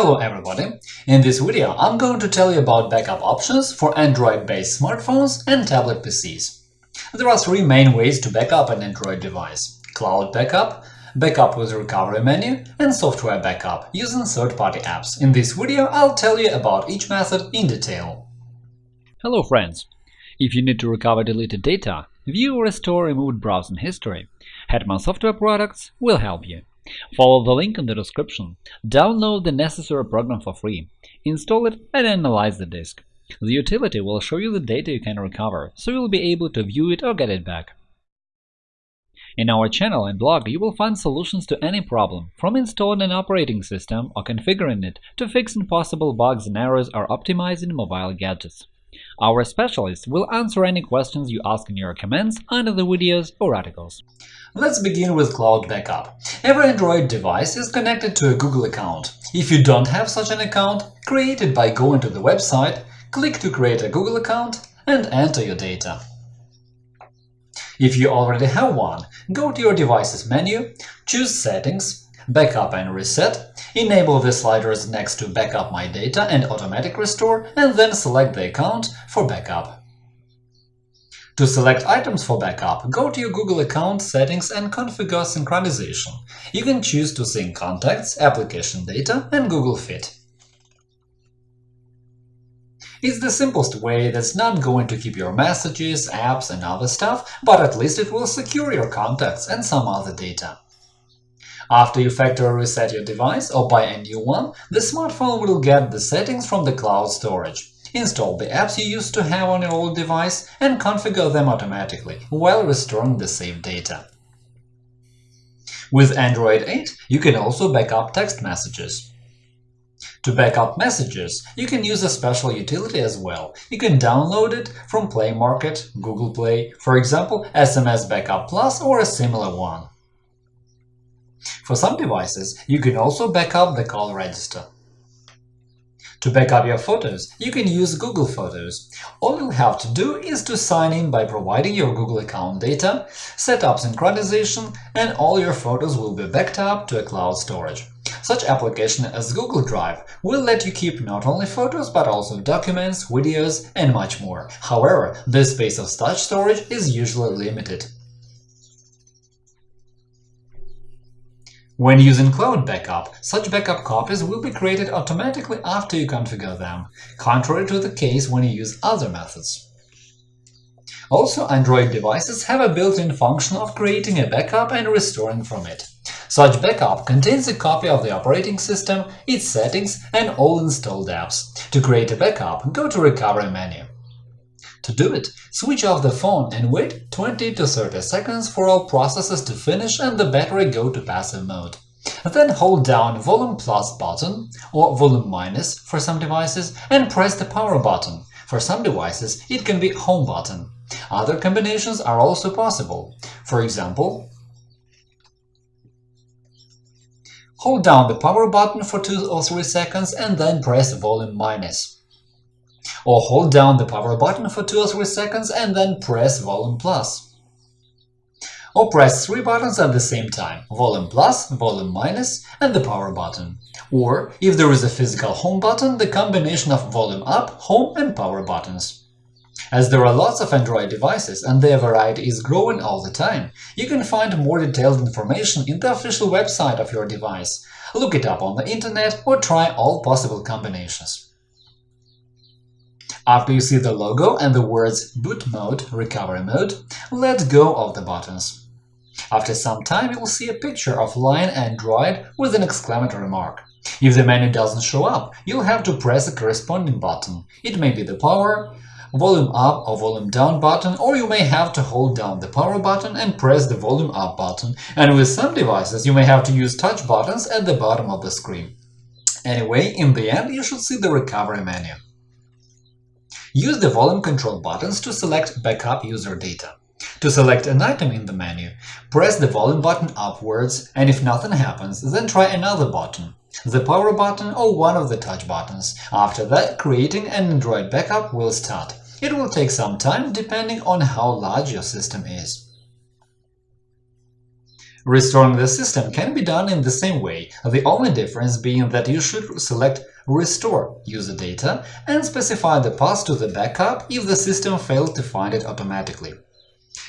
Hello everybody! In this video I'm going to tell you about backup options for Android-based smartphones and tablet PCs. There are three main ways to backup an Android device – cloud backup, backup with recovery menu, and software backup using third-party apps. In this video I'll tell you about each method in detail. Hello friends! If you need to recover deleted data, view or restore removed browsing history, Hetman Software Products will help you. Follow the link in the description, download the necessary program for free, install it and analyze the disk. The utility will show you the data you can recover, so you'll be able to view it or get it back. In our channel and blog you will find solutions to any problem, from installing an operating system or configuring it to fixing possible bugs and errors or optimizing mobile gadgets. Our specialists will answer any questions you ask in your comments under the videos or articles. Let's begin with Cloud Backup. Every Android device is connected to a Google account. If you don't have such an account, create it by going to the website, click to create a Google account and enter your data. If you already have one, go to your device's menu, choose Settings, Backup and Reset, enable the sliders next to Backup My Data and Automatic Restore, and then select the account for backup. To select items for backup, go to your Google account settings and configure synchronization. You can choose to sync contacts, application data, and Google Fit. It's the simplest way that's not going to keep your messages, apps, and other stuff, but at least it will secure your contacts and some other data. After you factory reset your device or buy a new one, the smartphone will get the settings from the cloud storage. Install the apps you used to have on your old device and configure them automatically, while restoring the saved data. With Android 8, you can also backup text messages. To backup messages, you can use a special utility as well. You can download it from Play Market, Google Play, for example, SMS Backup Plus or a similar one. For some devices, you can also backup the call register. To backup your photos, you can use Google Photos. All you'll have to do is to sign in by providing your Google account data, set up synchronization, and all your photos will be backed up to a cloud storage. Such application as Google Drive will let you keep not only photos but also documents, videos, and much more. However, the space of such storage is usually limited. When using Cloud Backup, such backup copies will be created automatically after you configure them, contrary to the case when you use other methods. Also, Android devices have a built-in function of creating a backup and restoring from it. Such backup contains a copy of the operating system, its settings, and all installed apps. To create a backup, go to Recovery menu. To do it, switch off the phone and wait 20 to 30 seconds for all processes to finish and the battery go to passive mode. Then hold down volume plus button or volume minus for some devices and press the power button. For some devices, it can be home button. Other combinations are also possible. For example, hold down the power button for 2 or 3 seconds and then press volume minus or hold down the power button for 2 or 3 seconds and then press volume plus. Or press three buttons at the same time – volume plus, volume minus, and the power button. Or, if there is a physical home button, the combination of volume up, home, and power buttons. As there are lots of Android devices and their variety is growing all the time, you can find more detailed information in the official website of your device. Look it up on the internet or try all possible combinations. After you see the logo and the words Boot Mode, Recovery Mode, let go of the buttons. After some time, you will see a picture of Lion Android with an exclamatory mark. If the menu doesn't show up, you'll have to press a corresponding button. It may be the power, volume up or volume down button, or you may have to hold down the power button and press the volume up button, and with some devices you may have to use touch buttons at the bottom of the screen. Anyway, in the end, you should see the recovery menu. Use the volume control buttons to select Backup user data. To select an item in the menu, press the volume button upwards, and if nothing happens, then try another button, the power button or one of the touch buttons. After that, creating an Android backup will start. It will take some time, depending on how large your system is. Restoring the system can be done in the same way, the only difference being that you should select Restore user data and specify the path to the backup if the system failed to find it automatically.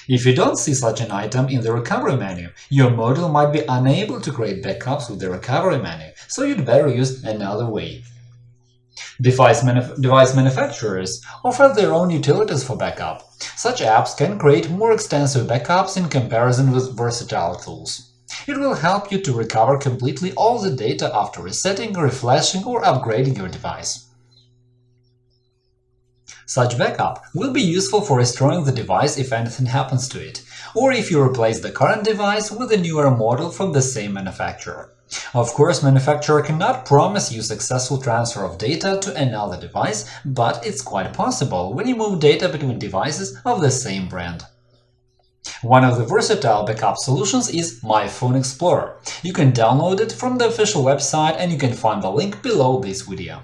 If you don't see such an item in the recovery menu, your model might be unable to create backups with the recovery menu, so you'd better use another way. Device, manuf device manufacturers offer their own utilities for backup. Such apps can create more extensive backups in comparison with versatile tools. It will help you to recover completely all the data after resetting, reflashing or upgrading your device. Such backup will be useful for restoring the device if anything happens to it, or if you replace the current device with a newer model from the same manufacturer. Of course, manufacturer cannot promise you successful transfer of data to another device, but it's quite possible when you move data between devices of the same brand. One of the versatile backup solutions is My Phone Explorer. You can download it from the official website and you can find the link below this video.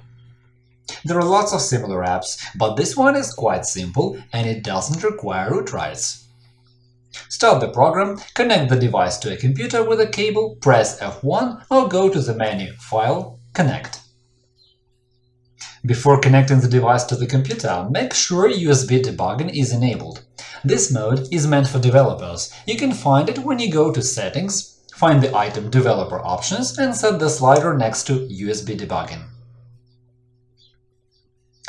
There are lots of similar apps, but this one is quite simple and it doesn't require root rights. Start the program, connect the device to a computer with a cable, press F1 or go to the menu File, Connect. Before connecting the device to the computer, make sure USB debugging is enabled. This mode is meant for developers. You can find it when you go to Settings, find the item Developer Options and set the slider next to USB debugging.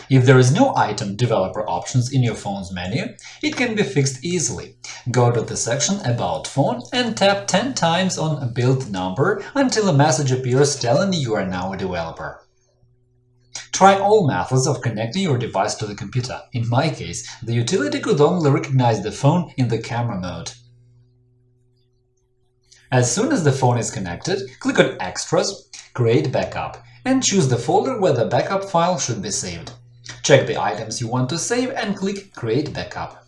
If there is no item Developer Options in your phone's menu, it can be fixed easily. Go to the section About Phone and tap 10 times on Build Number until a message appears telling you are now a developer. Try all methods of connecting your device to the computer. In my case, the utility could only recognize the phone in the camera mode. As soon as the phone is connected, click on Extras, Create Backup, and choose the folder where the backup file should be saved. Check the items you want to save and click Create Backup.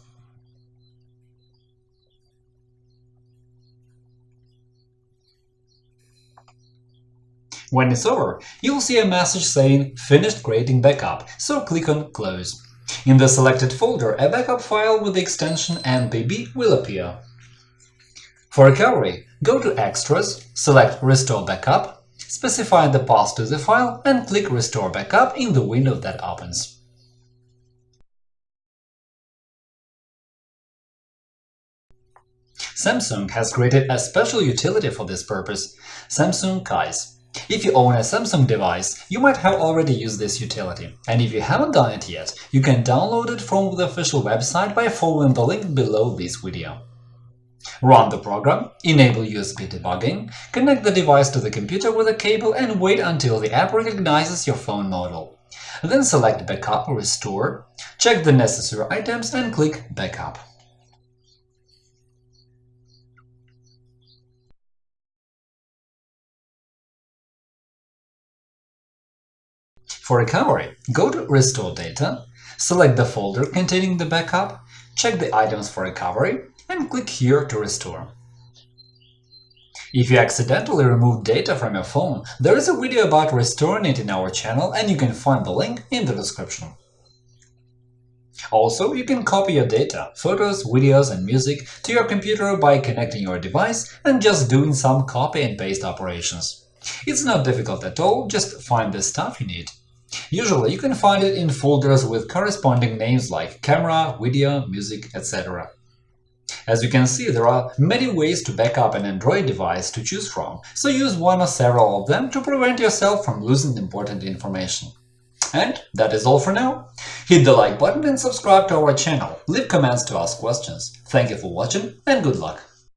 When it's over, you'll see a message saying Finished creating backup, so click on Close. In the selected folder, a backup file with the extension NPB will appear. For recovery, go to Extras, select Restore Backup, specify the path to the file and click Restore Backup in the window that opens. Samsung has created a special utility for this purpose – Samsung Kies. If you own a Samsung device, you might have already used this utility, and if you haven't done it yet, you can download it from the official website by following the link below this video. Run the program, enable USB debugging, connect the device to the computer with a cable and wait until the app recognizes your phone model. Then select Backup or Restore, check the necessary items and click Backup. For recovery, go to Restore Data, select the folder containing the backup, check the items for recovery, and click here to restore. If you accidentally remove data from your phone, there is a video about restoring it in our channel and you can find the link in the description. Also, you can copy your data, photos, videos and music to your computer by connecting your device and just doing some copy and paste operations. It's not difficult at all, just find the stuff you need. Usually, you can find it in folders with corresponding names like camera, video, music, etc. As you can see, there are many ways to back up an Android device to choose from, so use one or several of them to prevent yourself from losing important information. And that is all for now. Hit the like button and subscribe to our channel. Leave comments to ask questions. Thank you for watching and good luck!